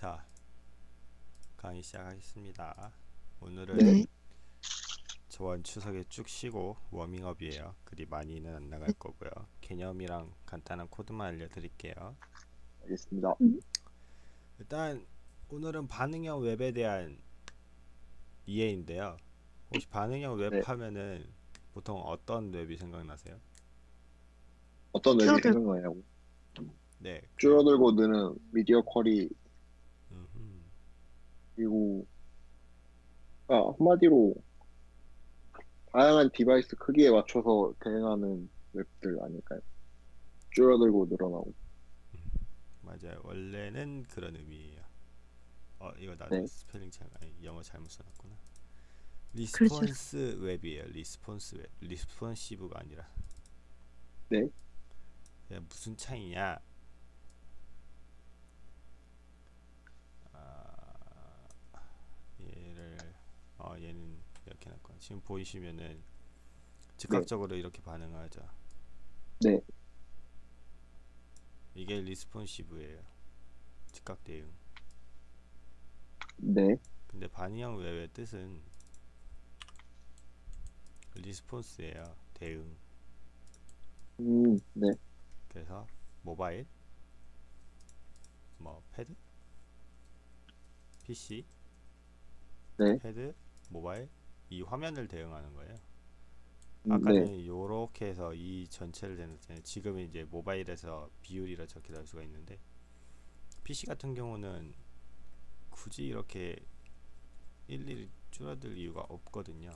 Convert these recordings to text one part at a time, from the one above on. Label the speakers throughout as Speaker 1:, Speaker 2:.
Speaker 1: 자, 강의 시작하겠습니다. 오늘은
Speaker 2: 네.
Speaker 1: 저번 추석에 쭉 쉬고 워밍업이에요. 그리 많이는 안 나갈 거고요. 개념이랑 간단한 코드만 알려드릴게요.
Speaker 3: 알겠습니다.
Speaker 1: 일단 오늘은 반응형 웹에 대한 이해인데요. 혹시 반응형 웹
Speaker 3: 네.
Speaker 1: 하면은 보통 어떤 웹이 생각나세요?
Speaker 3: 어떤 웹이 생각나냐고.
Speaker 1: 네.
Speaker 3: 줄어들고 느는 미디어
Speaker 1: 음흠.
Speaker 3: 그리고 아, 한마디로 다양한 device 크기에 맞춰서 대응하는 웹들 아닐까요? 줄어들고 늘어나고.
Speaker 1: 맞아요. 원래는 그런 의미예요. 어, 이거 나도
Speaker 3: 네.
Speaker 1: 스펠링 잘, 아니, 영어 잘못 써놨구나.
Speaker 2: 그렇죠.
Speaker 1: response 웹이에요. response 웹. responsive가 아니라.
Speaker 3: 네.
Speaker 1: 야, 무슨 차이냐? 아, 얘를 어 얘는 이렇게 놨고 지금 보이시면은 즉각적으로 이렇게 반응하죠.
Speaker 3: 네.
Speaker 1: 이게 리스폰시브예요. 즉각 대응.
Speaker 3: 네.
Speaker 1: 근데 반응형 웹의 뜻은 response예요. 대응.
Speaker 3: 음, 네.
Speaker 1: 그래서 모바일, 뭐 패드, PC,
Speaker 3: 네.
Speaker 1: 패드, 모바일 이 화면을 대응하는 거예요.
Speaker 3: 음, 네.
Speaker 1: 아까는 요렇게 해서 이 전체를 대응했잖아요. 지금은 이제 모바일에서 비율이라 적게 나올 수가 있는데 PC 같은 경우는 굳이 이렇게 일일이 줄어들 이유가 없거든요.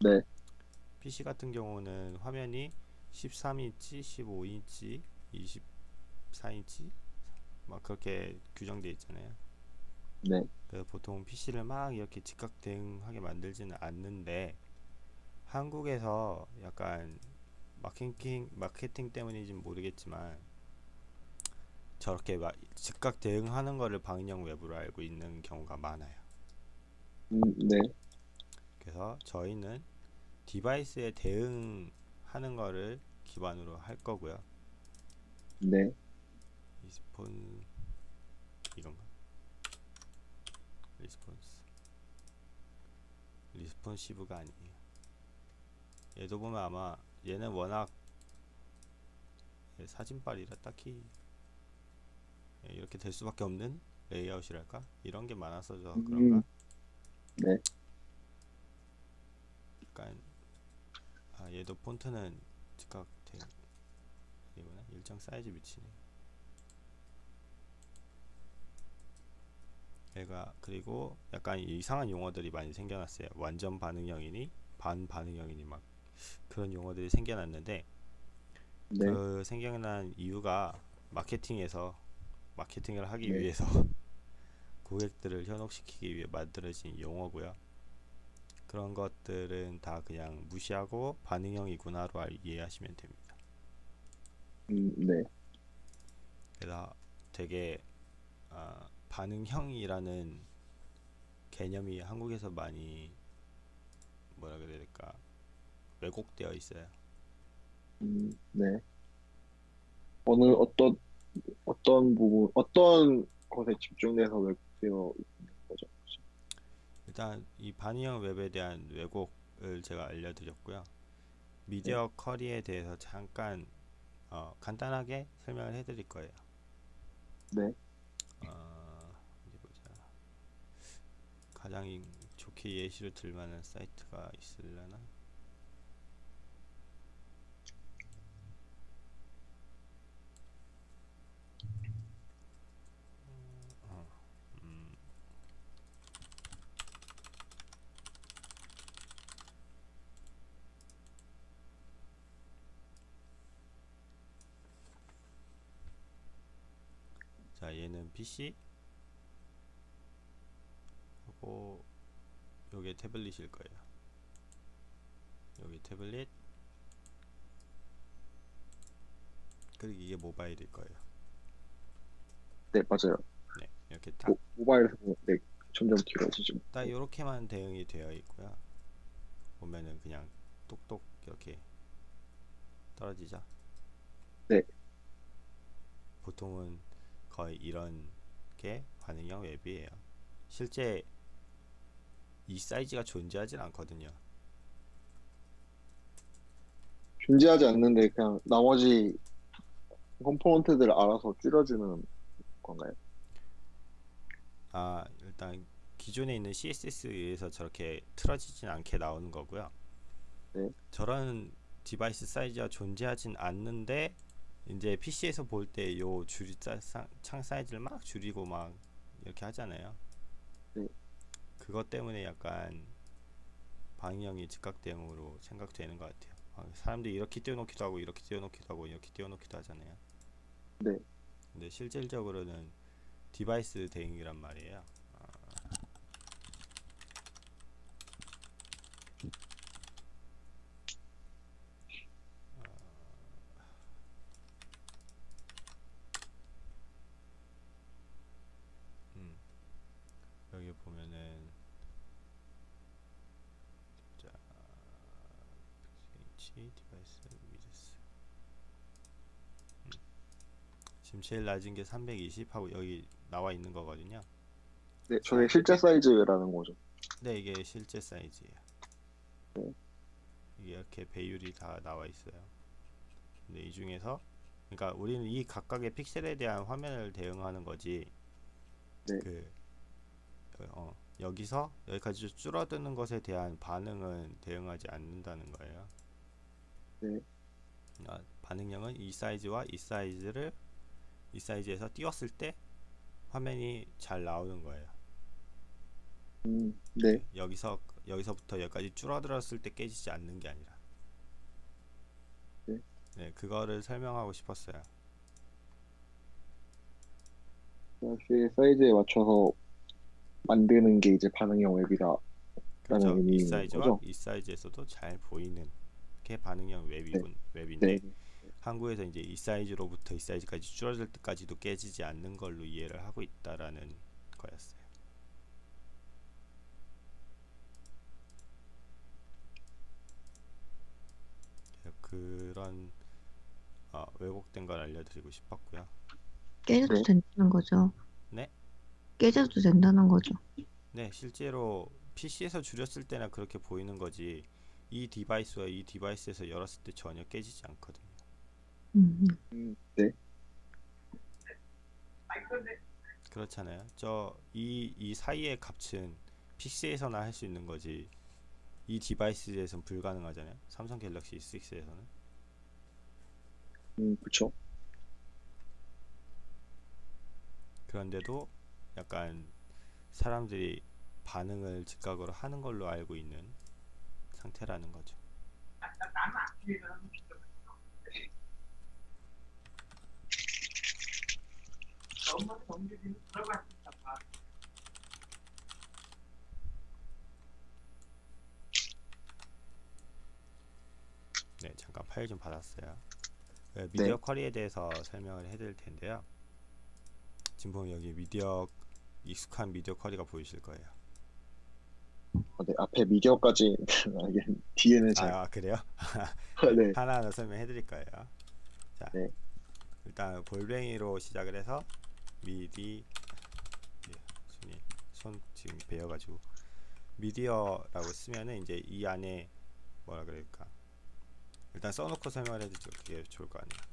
Speaker 3: 네.
Speaker 1: PC 같은 경우는 화면이 13인치, 15인치, 24인치 막 그렇게 규정되어 있잖아요.
Speaker 3: 네.
Speaker 1: 그래서 보통 PC를 막 이렇게 즉각 대응하게 만들지는 않는데 한국에서 약간 마케팅 마케팅 때문인지는 모르겠지만 저렇게 막 즉각 대응하는 거를 방인형 웹으로 알고 있는 경우가 많아요.
Speaker 3: 음, 네.
Speaker 1: 그래서 저희는 device에 대응하는 거를 기반으로 할 거고요.
Speaker 3: 네.
Speaker 1: respon 이건가? response responsive가 아니에요. 얘도 보면 아마 얘는 워낙 예, 사진빨이라 딱히 예, 이렇게 될 수밖에 없는 레이아웃이랄까 이런 게 많아서 저
Speaker 3: 음.
Speaker 1: 그런가?
Speaker 3: 네.
Speaker 1: 약간 아 얘도 폰트는 즉각 대 이구나 일정 사이즈 미치네. 얘가 그리고 약간 이상한 용어들이 많이 생겨났어요. 완전 반응형이니 반 반응형이니 막 그런 용어들이 생겨났는데
Speaker 3: 네.
Speaker 1: 그 생겨난 이유가 마케팅에서 마케팅을 하기
Speaker 3: 네.
Speaker 1: 위해서 고객들을 현혹시키기 위해 만들어진 용어고요. 그런 것들은 다 그냥 무시하고 반응형이구나로 알- 이해하시면 됩니다.
Speaker 3: 음, 네.
Speaker 1: 그래서 되게 아, 반응형이라는 개념이 한국에서 많이 뭐라 그래야 될까 왜곡되어 있어요.
Speaker 3: 음, 네. 어느 어떤 어떤 부분 어떤 것에 집중돼서 웹되어 있는 거죠?
Speaker 1: 일단 이 반응형 웹에 대한 왜곡을 제가 알려드렸고요. 미디어 커리에 대해서 잠깐 어, 간단하게 설명을 해드릴 거예요.
Speaker 3: 네.
Speaker 1: 어, 어디 보자. 가장 이- 좋게 예시를 들 만한 사이트가 있으려나? 어, 음, 자, 얘는 PC 하고 요게 태블릿일 거예요. 여기 태블릿 그리고 이게 모바일일 거예요.
Speaker 3: 네, 맞아요.
Speaker 1: 네, 이렇게 딱,
Speaker 3: 모, 모바일에서 보면 네, 점점 길어지죠.
Speaker 1: 딱 이렇게만 대응이 되어 있고요. 보면은 그냥 똑똑 이렇게 떨어지죠.
Speaker 3: 네.
Speaker 1: 보통은 거의 이런 게 반응형 웹이에요. 실제 이 사이즈가 존재하진 않거든요.
Speaker 3: 존재하지 않는데 그냥 나머지 컴포넌트들을 알아서 줄여주는 건가요?
Speaker 1: 아, 일단 기존에 있는 CSS에 의해서 저렇게 틀어지진 않게 나오는 거고요.
Speaker 3: 네.
Speaker 1: 저런 device 사이즈가 존재하진 않는데 이제 PC에서 볼 때 요 줄이 창 사이즈를 막 줄이고 막 이렇게 하잖아요.
Speaker 3: 네.
Speaker 1: 그것 때문에 약간 방향이 즉각 대응으로 생각되는 것 같아요. 아, 사람들이 이렇게 띄워놓기도 하고 이렇게 띄워놓기도 하고 이렇게 띄워놓기도 하잖아요.
Speaker 3: 네.
Speaker 1: 근데 실질적으로는 device 대응이란 말이에요. 아, 음, 여기 보면은 자, H device width 음, 지금 제일 낮은 게 320 하고 여기 나와 있는 거거든요.
Speaker 3: 네, 저게 실제 사이즈라는 거죠.
Speaker 1: 네, 이게 실제 사이즈예요.
Speaker 3: 네.
Speaker 1: 이렇게 배율이 다 나와 있어요. 근데 이 중에서 그러니까 우리는 이 각각의 픽셀에 대한 화면을 대응하는 거지.
Speaker 3: 네.
Speaker 1: 그 어, 여기서 여기까지 줄어드는 것에 대한 반응은 대응하지 않는다는 거예요.
Speaker 3: 네.
Speaker 1: 그러니까 반응량은 이 사이즈와 이 사이즈를 이 사이즈에서 띄웠을 때 화면이 잘 나오는 거예요.
Speaker 3: 음, 네,
Speaker 1: 여기서 여기서부터 여기까지 줄어들었을 때 깨지지 않는 게 아니라
Speaker 3: 네.
Speaker 1: 네 그거를 설명하고 싶었어요
Speaker 3: 역시 사이즈에 맞춰서 만드는 게 이제 반응형 웹이다.
Speaker 1: 그렇죠 이 사이즈와
Speaker 3: 거죠?
Speaker 1: 이 사이즈에서도 잘 보이는 게 반응형 웹이군 웹인데
Speaker 3: 네,
Speaker 1: 한국에서 이제 이 사이즈로부터 이 사이즈까지 줄어들 때까지도 깨지지 않는 걸로 이해를 하고 있다라는 거였어요 그런 어, 왜곡된 걸 알려드리고 싶었고요
Speaker 2: 깨져도
Speaker 3: 네.
Speaker 2: 된다는 거죠.
Speaker 1: 네?
Speaker 2: 깨져도 된다는 거죠.
Speaker 1: 네, 실제로 PC에서 줄였을 때나 그렇게 보이는 거지. 이 device와 이 device에서 열었을 때 전혀 깨지지 않거든요.
Speaker 2: 음,
Speaker 3: 음, 네,
Speaker 1: 그렇잖아요. 저이이 사이의 값은 PC에서나 할 수 있는 거지. 이 디바이스에서는 불가능하잖아요. 삼성 갤럭시 S6에서는.
Speaker 3: 음, 그쵸.
Speaker 1: 그런데도 약간 사람들이 반응을 즉각으로 하는 걸로 알고 있는 상태라는 거죠. 네, 잠깐 파일 좀 받았어요. 네, 미디어 쿼리에 대해서 설명을 해드릴 텐데요. 지금 보면 여기 미디어 익숙한 미디어 쿼리가 보이실 거예요.
Speaker 3: 아, 네, 앞에 미디어까지 뒤에는 잘,
Speaker 1: 아, 그래요?
Speaker 3: 네,
Speaker 1: 하나하나 설명해 드릴 거예요. 자,
Speaker 3: 네.
Speaker 1: 일단 골뱅이로 시작을 해서 미디 예, 손이 손 지금 베어가지고 미디어라고 쓰면은 이제 이 안에 뭐라 그럴까? 일단 써놓고 설명을 해드리죠. 그게 좋을 거 아니에요.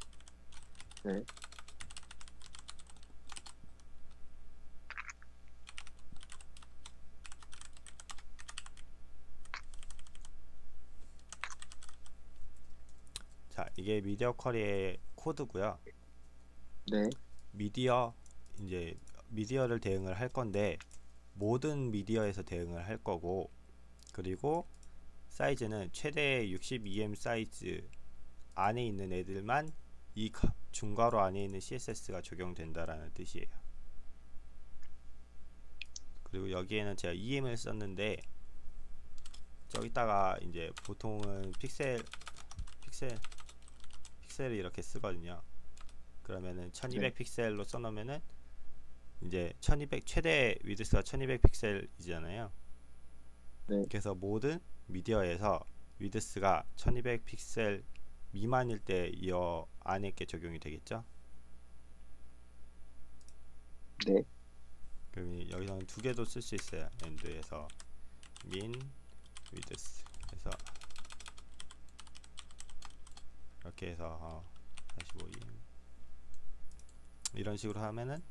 Speaker 3: 네,
Speaker 1: 자, 이게 미디어 쿼리의 코드고요.
Speaker 3: 네,
Speaker 1: 미디어 이제 미디어를 대응을 할 건데 모든 미디어에서 대응을 할 거고 그리고 사이즈는 최대 62M 사이즈 안에 있는 애들만 이 가- 중괄호 안에 있는 CSS가 적용된다라는 뜻이에요. 그리고 여기에는 제가 EM을 썼는데 저기다가 이제 보통은 픽셀 픽셀 픽셀을 이렇게 쓰거든요. 그러면은 1200 픽셀로 써놓으면은 이제 1200 최대 위드스가 1200 픽셀이잖아요.
Speaker 3: 네.
Speaker 1: 그래서 모든 미디어에서 위드스가 1200 픽셀 미만일 때 이 안에 게 적용이 되겠죠.
Speaker 3: 네,
Speaker 1: 그럼 여기서는 두 개도 쓸 수 있어요. end에서 min width 해서 이렇게 해서 어, 45em 이런 식으로 하면은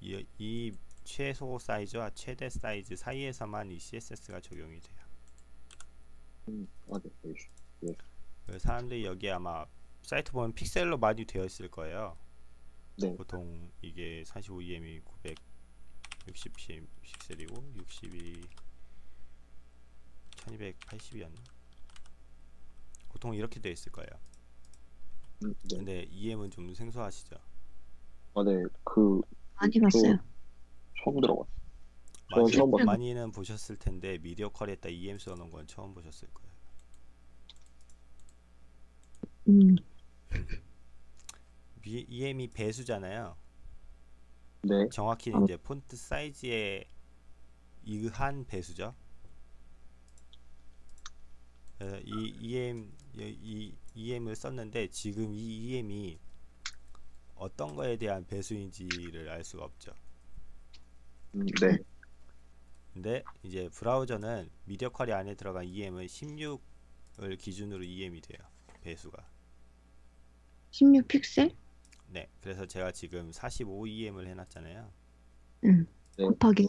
Speaker 1: 이, 이 최소 사이즈와 최대 사이즈 사이에서만 이 CSS가 적용이 돼요.
Speaker 3: 음, 아,
Speaker 1: 사람들이 여기 아마 사이트 보면 픽셀로 많이 되어 있을 거예요.
Speaker 3: 네.
Speaker 1: 보통 이게 45em이 960 픽셀이고 60이 1280이었나? 보통 이렇게 되어 있을 거예요.
Speaker 3: 음, 네.
Speaker 1: 근데 EM은 좀 생소하시죠?
Speaker 3: 아, 네, 그
Speaker 2: 많이 봤어요.
Speaker 3: 처음 들어봤어요.
Speaker 1: 많이,
Speaker 3: 저 처음 봤어요.
Speaker 1: 많이는 보셨을 텐데 미디어 컬에다 EM 써놓은 건 처음 보셨을 거예요.
Speaker 2: 음,
Speaker 1: 미- EM이 배수잖아요.
Speaker 3: 네,
Speaker 1: 정확히는
Speaker 2: 어.
Speaker 1: 이제 폰트 사이즈에 의한 배수죠. 그래서 이 EM 이 EM을 썼는데 지금 이 EM이 어떤 거에 대한 배수인지를 알 수가 없죠.
Speaker 3: 음, 네,
Speaker 1: 근데 이제 브라우저는 미디어 쿼리 안에 들어간 EM은 16을 기준으로 EM이 돼요. 배수가.
Speaker 2: 16 픽셀?
Speaker 1: 네. 그래서 제가 지금 45 EM을 해놨잖아요.
Speaker 2: 응.
Speaker 3: 네.
Speaker 2: 곱하기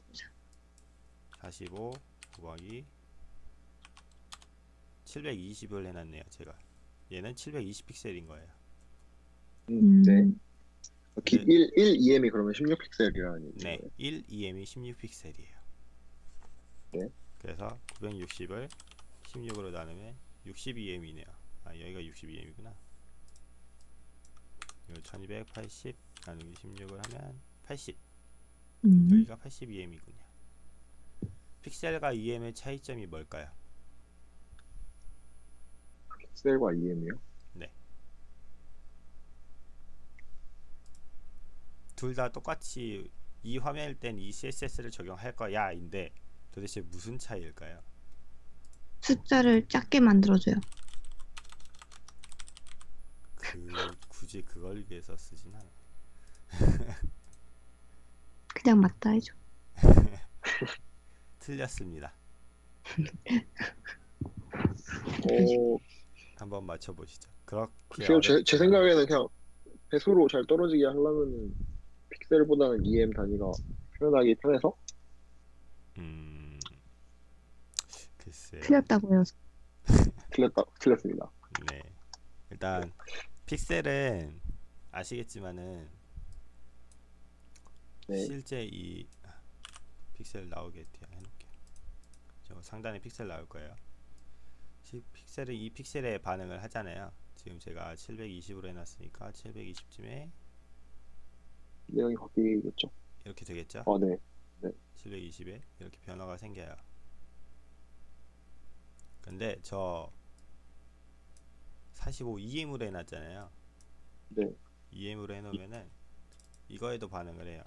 Speaker 1: 45 곱하기 720을 해놨네요. 제가. 얘는 720 픽셀인 거예요.
Speaker 3: 음,
Speaker 2: 음,
Speaker 3: 네. 기,
Speaker 1: 네.
Speaker 3: 1, 1 EM이 그러면 16 픽셀이라는 얘기예요.
Speaker 1: 네, 1 EM이 16 픽셀이에요.
Speaker 3: 네.
Speaker 1: 그래서 960을 16으로 나누면 60 EM이네요. 아, 여기가 60 EM이구나. 요 1280 나누기 16을 하면 80.
Speaker 2: 음,
Speaker 1: 여기가 80 EM이군요. 픽셀과 EM의 차이점이 뭘까요?
Speaker 3: 픽셀과 EM이요?
Speaker 1: 둘다 똑같이 이 화면일 땐 이 CSS를 적용할 거야인데 도대체 무슨 차이일까요?
Speaker 2: 숫자를 작게 만들어줘요.
Speaker 1: 그 굳이 그걸 위해서 쓰진 않아.
Speaker 2: 그냥 맞다 해줘.
Speaker 1: 틀렸습니다.
Speaker 3: 어,
Speaker 1: 한번 맞춰 보시죠. 그렇게
Speaker 3: 글쎄요, 제, 제 생각에는 그냥 배수로 잘 떨어지게 하려면은 픽셀보다는 EM 단위가 표현하기 편해서
Speaker 1: 음 글쎄
Speaker 2: 틀렸다고요.
Speaker 3: 틀렸다, 틀렸습니다.
Speaker 1: 네 일단 픽셀은 아시겠지만은
Speaker 3: 네.
Speaker 1: 실제 이 아, 픽셀 나오게 해놓을게요. 저 상단에 픽셀 나올 거예요. 시- 픽셀은 이 픽셀에 반응을 하잖아요. 지금 제가 720으로 해놨으니까 720쯤에
Speaker 3: 내용이 바뀌겠죠?
Speaker 1: 이렇게 되겠죠?
Speaker 3: 아, 네.
Speaker 1: 720에 이렇게 변화가 생겨요. 근데 저 45 EM으로 해놨잖아요.
Speaker 3: 네.
Speaker 1: EM으로 해놓으면은 이거에도 반응을 해요.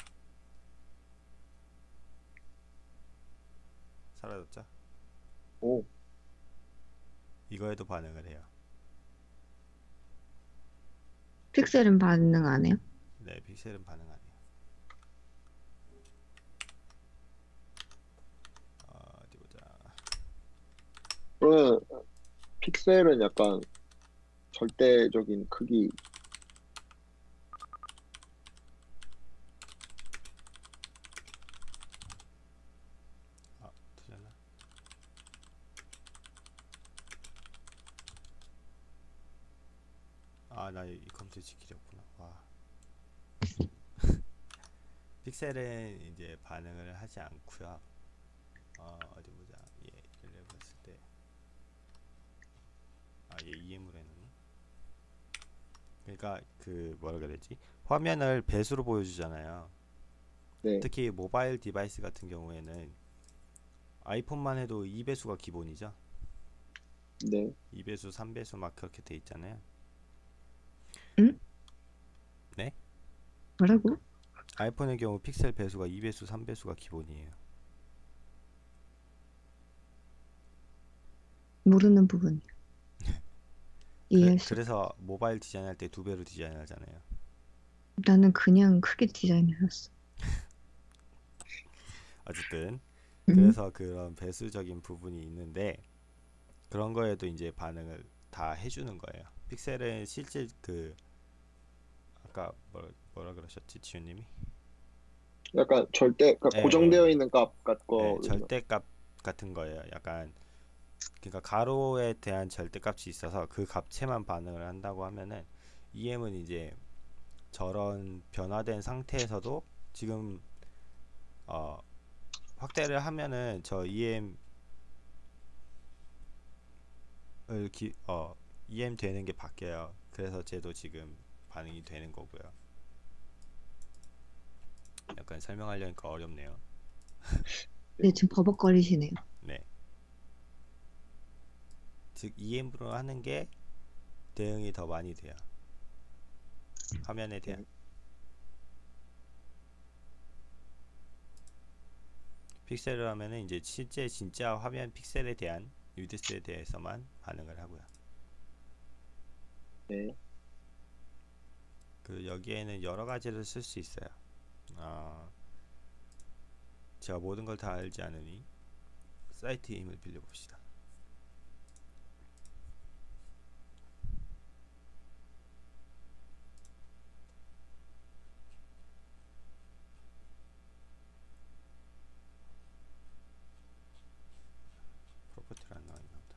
Speaker 1: 사라졌죠?
Speaker 3: 오,
Speaker 1: 이거에도 반응을 해요.
Speaker 2: 픽셀은 반응 안 해요?
Speaker 1: 네, 픽셀은 반응 안 해요. 어, 어디 보자.
Speaker 3: 그러면 픽셀은 약간 절대적인 크기
Speaker 1: 아, 틀렸나? 아, 컴퓨터 지키려구나. 와. 픽셀은 이제 반응을 하지 않고요. 어, 어디 보자. 얘 얘를 해봤을 때. 아, 얘 EM으로 해놓네. 그러니까 그 뭐라 그래야 되지? 화면을 배수로 보여주잖아요.
Speaker 3: 네.
Speaker 1: 특히 모바일 device 같은 경우에는 아이폰만 해도 2배수가 기본이죠.
Speaker 3: 네.
Speaker 1: 2배수, 3배수 막 그렇게 돼 있잖아요.
Speaker 2: 뭐라고?
Speaker 1: 아이폰의 경우 픽셀 배수가 2배수, 3배수가 기본이에요.
Speaker 2: 모르는 부분이야.
Speaker 1: 그래,
Speaker 2: 이해했어.
Speaker 1: 그래서 모바일 디자인할 때 두 배로 디자인하잖아요.
Speaker 2: 나는 그냥 크게 디자인해놨어.
Speaker 1: 어쨌든
Speaker 2: 음.
Speaker 1: 그래서 그런 배수적인 부분이 있는데 그런 거에도 이제 반응을 다 해주는 거예요. 픽셀은 실제 그 아까 뭐라, 뭐라 그러셨지 지훈님이?
Speaker 3: 약간 절대 그러니까
Speaker 1: 예,
Speaker 3: 고정되어
Speaker 1: 예.
Speaker 3: 있는 값 같고
Speaker 1: 네, 절대 값 같은 거예요. 약간 그러니까 가로에 대한 절대값이 있어서 그 값체만 반응을 한다고 하면은 EM은 이제 저런 변화된 상태에서도 지금 어 확대를 하면은 저 EM 을 기, 어 EM 되는 게 바뀌어요. 그래서 쟤도 지금 반응이 되는 거고요. 약간 설명하려니까 어렵네요.
Speaker 2: 네, 지금 버벅거리시네요.
Speaker 1: 네. 즉 EM으로 하는 게 대응이 더 많이 돼요. 화면에 대한. 픽셀을 하면은 이제 실제 진짜 화면 픽셀에 대한 유디스에 대해서만 반응을 하고요.
Speaker 3: 네.
Speaker 1: 그 여기에는 여러 가지를 쓸 수 있어요. 아, 제가 모든 걸 다 알지 않으니 사이트의 힘을 빌려봅시다. 프로퍼티를 안 나와 있나 보다.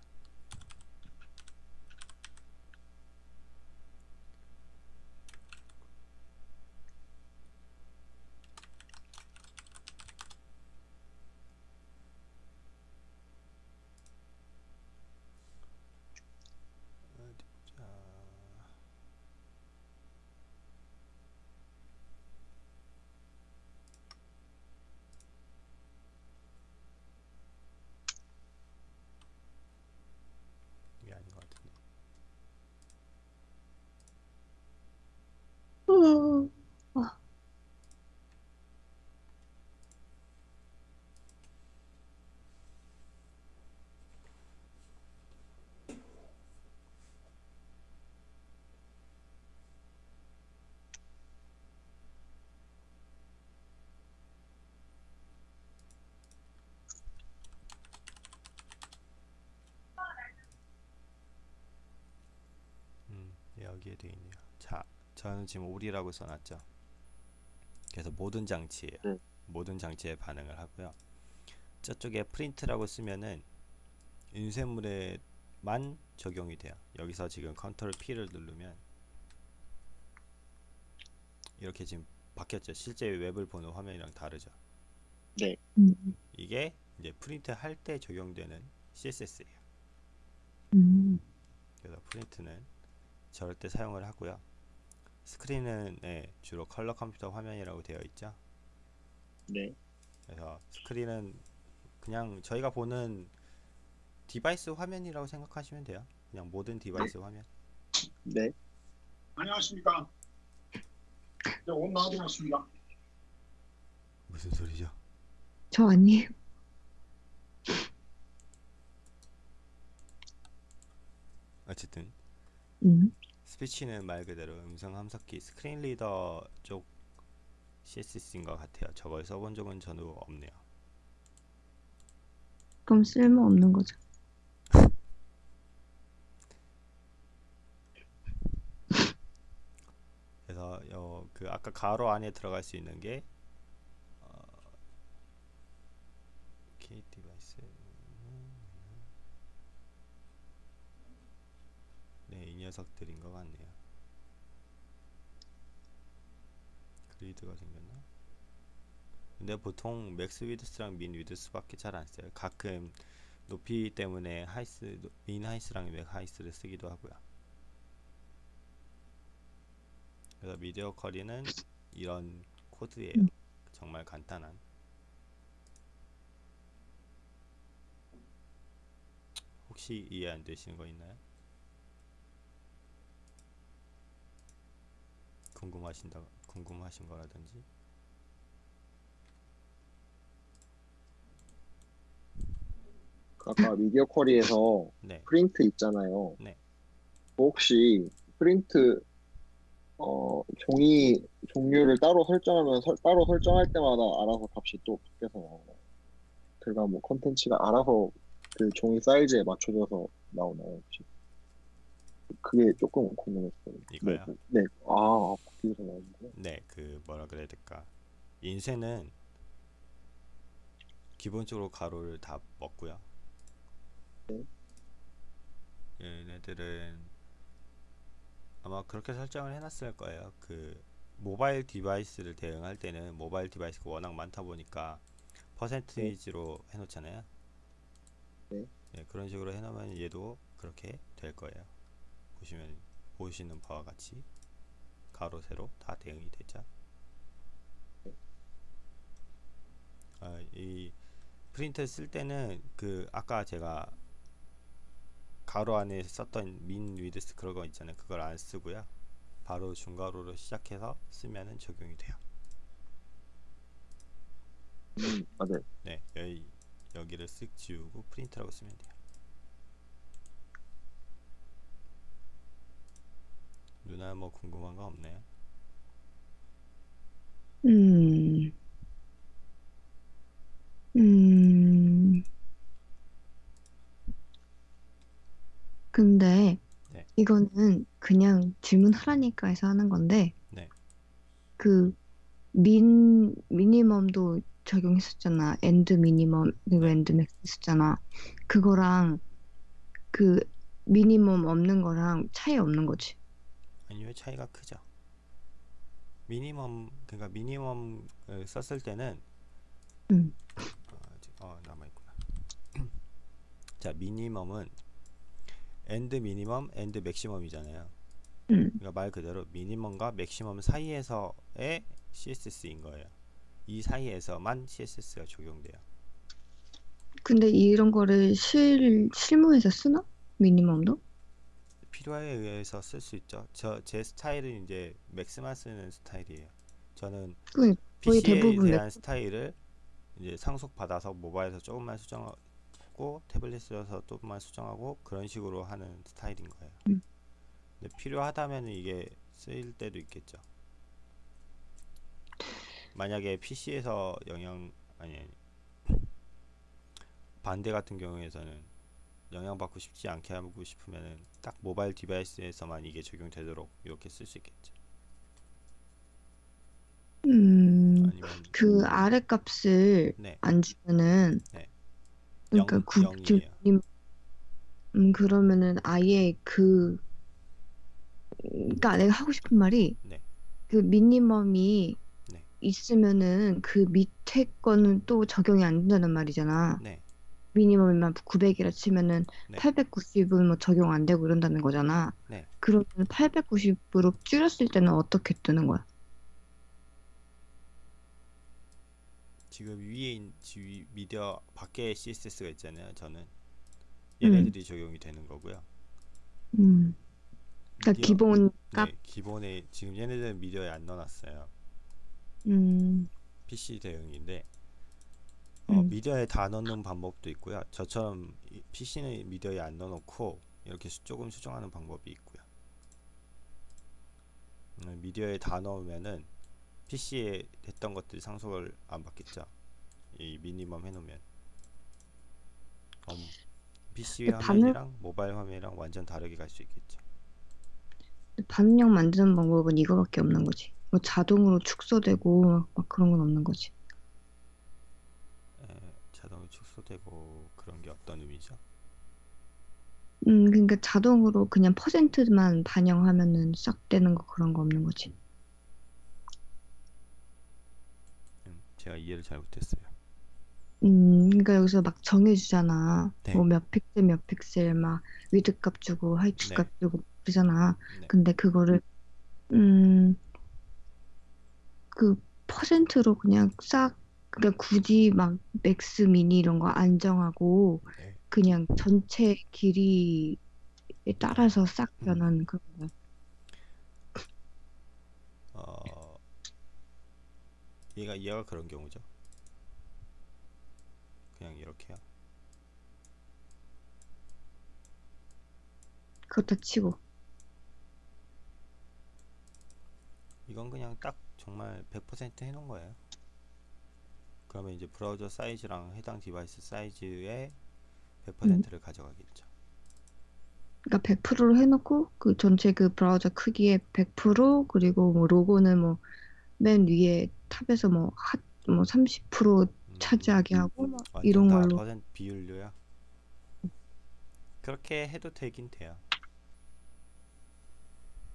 Speaker 1: 어디 보자. 이게 아닌 것 같은데.
Speaker 2: 어, 아,
Speaker 1: 음, 여기에 되어 있네요. 자, 저는 지금 all이라고 써놨죠. 그래서 모든 장치예요.
Speaker 3: 네.
Speaker 1: 모든 장치에 반응을 하고요. 저쪽에 print라고 쓰면은 인쇄물에만 적용이 돼요. 여기서 지금 control P를 누르면 이렇게 지금 바뀌었죠. 실제 웹을 보는 화면이랑 다르죠.
Speaker 2: 음,
Speaker 1: 이게 이제 프린트 할 때 적용되는 CSS예요.
Speaker 2: 음,
Speaker 1: 그래서 print는 저럴 때 사용을 하고요. screen은 네, 주로 컬러 컴퓨터 화면이라고 되어 있죠.
Speaker 3: 네.
Speaker 1: 그래서 screen은 그냥 저희가 보는 device 화면이라고 생각하시면 돼요. 그냥 모든 device 화면.
Speaker 3: 네.
Speaker 4: 안녕하십니까. 네, 옷 놔드렸습니다.
Speaker 1: 무슨 소리죠?
Speaker 2: 저 아니에요.
Speaker 1: 어쨌든
Speaker 2: 음,
Speaker 1: speech는 말 그대로 음성 합성기 screen reader 쪽 CSS인 것 같아요. 저걸 써본 적은 저도 없네요.
Speaker 2: 그럼 쓸모 없는 거죠.
Speaker 1: 그래서 어, 그 아까 괄호 안에 들어갈 수 있는 게 어, K device 네, 이 녀석들인 것 같네요. grid가 생겼나? 근데 보통 max width랑 min width밖에 잘 안 써요. 가끔 높이 때문에 height min height랑 max height를 쓰기도 하고요. 그래서 미디어 커리는 이런 코드예요.
Speaker 2: 음.
Speaker 1: 정말 간단한. 혹시 이해 안 되시는 거 있나요? 궁금하신다 궁금하신 거라든지
Speaker 3: 아까 미디어 쿼리에서
Speaker 1: 네
Speaker 3: 프린트 있잖아요.
Speaker 1: 네.
Speaker 3: 혹시 프린트 어, 종이 종류를 따로 설정하면 설- 따로 설정할 때마다 알아서 값이 또 바뀌어서 나오나요? 그러니까 뭐 컨텐츠가 알아서 그 종이 사이즈에 맞춰져서 나오나요? 혹시? 그게 조금 궁금했어요.
Speaker 1: 이거요?
Speaker 3: 네, 네. 아, 바뀌어서 나오는구나.
Speaker 1: 네, 그 뭐라 그래야 될까? 인쇄는 기본적으로 가로를 다 먹고요.
Speaker 3: 네.
Speaker 1: 얘네들은 아마 그렇게 설정을 해놨을 거예요. 그 모바일 device를 대응할 때는 모바일 device가 워낙 많다 보니까 퍼센티지로 해놓잖아요.
Speaker 3: 네.
Speaker 1: 네, 그런 식으로 해놓으면 얘도 그렇게 될 거예요. 보시면 보시는 바와 같이 가로 세로 다 대응이 되죠. 아, 이 프린터 쓸 때는 그 아까 제가 가로 안에 썼던 민 위드스 그런 거 있잖아요. 그걸 안 쓰고요. 바로 중가로로 시작해서 쓰면은 적용이 돼요.
Speaker 3: 음, 아, 네.
Speaker 1: 네, 여기 여기를 쓱 지우고 프린트라고 쓰면 돼요. 누나 뭐 궁금한 거 없나요?
Speaker 2: 음, 음. 근데
Speaker 1: 네.
Speaker 2: 이거는 그냥 질문하라니까 해서 하는 건데,
Speaker 1: 네.
Speaker 2: 그 min, minimum도 적용했었잖아. and minimum, 그리고
Speaker 1: 네.
Speaker 2: and max 했었잖아. 그거랑 그 minimum 없는 거랑 차이 없는 거지.
Speaker 1: 아니요 차이가 크죠. minimum 그러니까 minimum을 썼을 때는
Speaker 2: 음.
Speaker 1: 어, 어 남아 있구나. 자 minimum은 and minimum and maximum이잖아요.
Speaker 2: 음.
Speaker 1: 그러니까 말 그대로 minimum과 maximum 사이에서의 CSS인 거예요. 이 사이에서만 CSS가 적용돼요.
Speaker 2: 근데 이런 거를 실, 실무에서 쓰나? 미니멈도?
Speaker 1: 필요에 의해서 쓸 수 있죠. 저 제 스타일은 이제 맥스만 쓰는 스타일이에요. 저는
Speaker 2: 그 거의
Speaker 1: PC에 대한 스타일을 이제 상속 받아서 모바일에서 조금만 수정하고 태블릿에서 조금만 수정하고 그런 식으로 하는 스타일인 거예요.
Speaker 2: 음.
Speaker 1: 근데 필요하다면 이게 쓰일 때도 있겠죠. 만약에 PC에서 영향 아니 아니 반대 같은 경우에서는 영향받고 싶지 않게 하고 싶으면은 딱 모바일 디바이스에서만 이게 적용되도록 이렇게 쓸 수 있겠죠.
Speaker 2: 음,
Speaker 1: 아니면
Speaker 2: 그 아래 값을
Speaker 1: 네
Speaker 2: 안 주면은
Speaker 1: 네.
Speaker 2: 그러니까
Speaker 1: 영이에요.
Speaker 2: 음, 그러면은 아예 그 그러니까 내가 하고 싶은 말이
Speaker 1: 네.
Speaker 2: 그 미니멈이
Speaker 1: 네.
Speaker 2: 있으면은 그 밑에 거는 또 적용이 안 된다는 말이잖아.
Speaker 1: 네.
Speaker 2: 미니멈이만 900이라 치면은
Speaker 1: 네.
Speaker 2: 890은 뭐 적용 안 되고 이런다는 거잖아.
Speaker 1: 네.
Speaker 2: 그러면 890으로 줄였을 때는 어떻게 뜨는 거야?
Speaker 1: 지금 위에 있- 지- 미디어 밖에 CSS가 있잖아요. 저는 얘네들이 적용이 되는 거고요.
Speaker 2: 음. 그러니까
Speaker 1: 미디어-
Speaker 2: 기본 값.
Speaker 1: 네, 기본에 지금 얘네들은 미디어에 안 넣어놨어요.
Speaker 2: 음.
Speaker 1: PC 대응인데 어,
Speaker 2: 음.
Speaker 1: 미디어에 다 넣는 방법도 있고요. 저처럼 PC는 미디어에 안 넣어놓고 이렇게 수- 조금 수정하는 방법이 있고요. 음, 미디어에 다 넣으면은 PC에 했던 것들이 상속을 안 받겠죠. 이 미니멈 해놓으면 음, PC 화면이랑 모바일 화면이랑 완전 다르게 갈 수 있겠죠.
Speaker 2: 반응형 만드는 방법은 이거밖에 없는 거지. 뭐 자동으로 축소되고 막 그런 건 없는 거지.
Speaker 1: 에, 자동이 축소 되고 그런 게 어떤 의미죠?
Speaker 2: 음, 그러니까 자동으로 그냥 퍼센트만 반영하면은 싹 되는 거 그런 거 없는 거지.
Speaker 1: 음, 제가 이해를 잘 못했어요.
Speaker 2: 음, 그러니까 여기서 막 정해주잖아.
Speaker 1: 네.
Speaker 2: 뭐 몇 픽셀 몇 픽셀 막 width 값 주고 height
Speaker 1: 네.
Speaker 2: 값 주고 그러잖아.
Speaker 1: 네.
Speaker 2: 근데 그거를 음, 그 퍼센트로 그냥 싹 그러니까 굳이 막 max mini 이런 거 안 정하고
Speaker 1: 네.
Speaker 2: 그냥 전체 길이에 따라서 싹
Speaker 1: 음.
Speaker 2: 변하는 그런 거.
Speaker 1: 어, 얘가 얘가 그런 경우죠. 그냥 이렇게요.
Speaker 2: 그렇다 치고.
Speaker 1: 이건 그냥 딱 정말 100% 해놓은 거예요. 그러면 이제 브라우저 사이즈랑 해당 device 사이즈의 100%를 가져가겠죠.
Speaker 2: 그러니까 100%로 해놓고 그 전체 그 브라우저 크기의 100% 그리고 뭐 로고는 뭐 맨 위에 top에서 뭐 핫 뭐 30%
Speaker 1: 음,
Speaker 2: 차지하게 하고 막
Speaker 1: 완전
Speaker 2: 이런
Speaker 1: 다
Speaker 2: 걸로
Speaker 1: 퍼센트 비율로요. 그렇게 해도 되긴 돼요.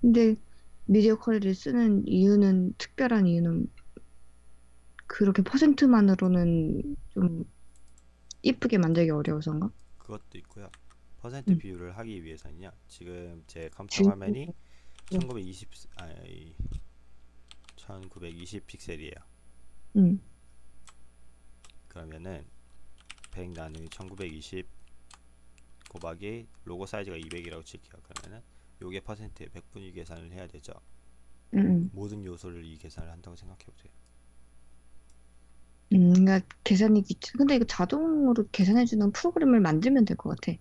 Speaker 2: 근데 media query를 쓰는 이유는 특별한 이유는 그렇게 퍼센트만으로는 좀 이쁘게 만들기 어려워서인가?
Speaker 1: 그것도 있고요. 퍼센트
Speaker 2: 음.
Speaker 1: 비율을 하기 위해서는요. 지금 제 컴퓨터 화면이
Speaker 2: 음.
Speaker 1: 1920 아니 1920 픽셀이에요.
Speaker 2: 응,
Speaker 1: 그러면은 100 나누기 1920 곱하기 로고 사이즈가 200이라고 칠게요. 그러면은 요게 퍼센트에 100분위 계산을 해야 되죠.
Speaker 2: 응, 응.
Speaker 1: 모든 요소를 이 계산을 한다고 생각해 보세요.
Speaker 2: 음, 그러니까 계산이 귀찮. 근데 이거 자동으로 계산해주는 프로그램을 만들면 될 것 같아.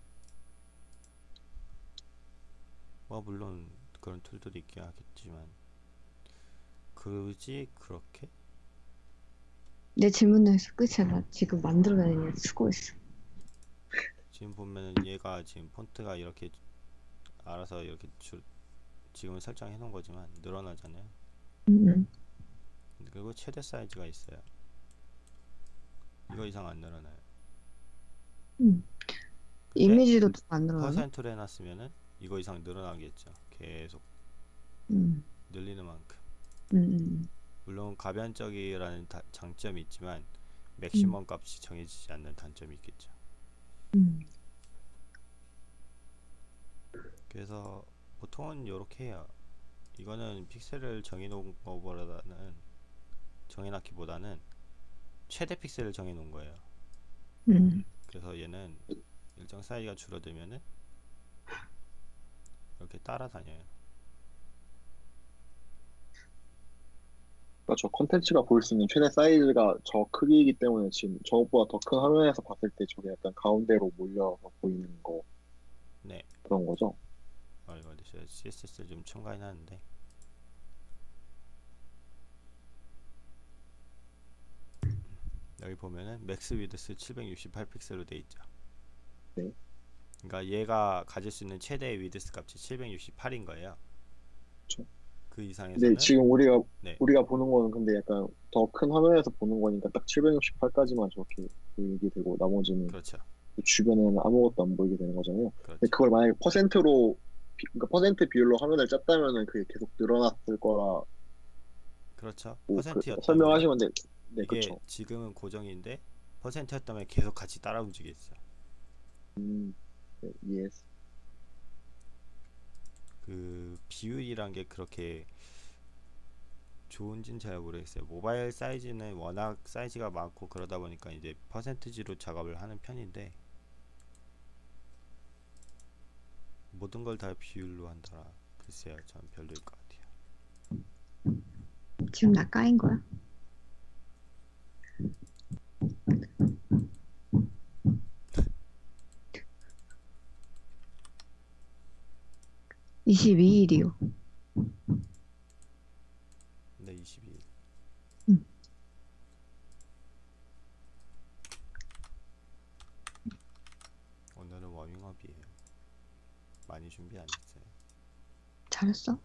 Speaker 1: 뭐 물론 그런 툴들이 있긴 하겠지만 굳이 그렇게
Speaker 2: 내 질문에서 끝이야. 나 지금 만들어내는 수고했어.
Speaker 1: 지금 보면은 얘가 지금 폰트가 이렇게 알아서 이렇게 줄 지금은 설정해 놓은 거지만 늘어나잖아요.
Speaker 2: 응, 응.
Speaker 1: 그리고 최대 사이즈가 있어요. 이거 이상 안 늘어나요.
Speaker 2: 응.
Speaker 1: 근데
Speaker 2: 이미지도 더 만들어내.
Speaker 1: 퍼센트로 해놨으면은 이거 이상 늘어나겠죠. 계속
Speaker 2: 응,
Speaker 1: 늘리는 만큼.
Speaker 2: 응, 응.
Speaker 1: 물론 가변적이라는 다- 장점이 있지만 맥시멈 값이 정해지지 않는 단점이 있겠죠.
Speaker 2: 응.
Speaker 1: 그래서 보통은 이렇게 해요. 이거는 픽셀을 정해놓은 거보다는 정해놨기보다는 최대 픽셀을 정해 놓은 거예요.
Speaker 2: 응.
Speaker 1: 그래서 얘는 일정 사이즈가 줄어들면은 이렇게 따라다녀요.
Speaker 3: 그러니까 저 콘텐츠가 보일 수 있는 최대 사이즈가 저 크기이기 때문에 지금 저것보다 더 큰 화면에서 봤을 때 저게 약간 가운데로 몰려서 보이는 거
Speaker 1: 네.
Speaker 3: 그런 거죠.
Speaker 1: 어, 이거 CSS를 좀 첨가해 놨는데 여기 보면은 max width 768 픽셀로 돼 있죠.
Speaker 3: 네.
Speaker 1: 그러니까 얘가 가질 수 있는 최대 width 값이 768인 거예요.
Speaker 3: 그쵸.
Speaker 1: 그 이상에서는
Speaker 3: 지금 우리가
Speaker 1: 네.
Speaker 3: 우리가 보는 거는 근데 약간 더 큰 화면에서 보는 거니까 딱 768까지만 저렇게 보이게 되고 나머지는
Speaker 1: 그렇죠.
Speaker 3: 그 주변에는 아무것도 안 보이게 되는 거잖아요.
Speaker 1: 그렇죠.
Speaker 3: 근데 그걸 만약에 퍼센트로 비- 그러니까 퍼센트 비율로 화면을 짰다면은 그게 계속 늘어났을 거라
Speaker 1: 그렇죠.
Speaker 3: 뭐 그,
Speaker 1: 퍼센트였다면
Speaker 3: 설명하시면 돼. 네,
Speaker 1: 이게
Speaker 3: 그렇죠.
Speaker 1: 지금은 고정인데 퍼센트였다면 계속 같이 따라 움직였어요.
Speaker 3: 음, 네, 이해했어.
Speaker 1: 그 비율이란 게 그렇게 좋은지는 잘 모르겠어요. 모바일 사이즈는 워낙 사이즈가 많고 그러다 보니까 이제 퍼센트지로 작업을 하는 편인데 모든 걸 다 비율로 한다. 글쎄요, 전 별로일 것 같아요.
Speaker 2: 지금 나 까인 거야? (22일이요)
Speaker 1: 근데 22일.
Speaker 2: 음.
Speaker 1: 오늘은 워밍업이에요. 많이 준비 안 했어요.
Speaker 2: 잘했어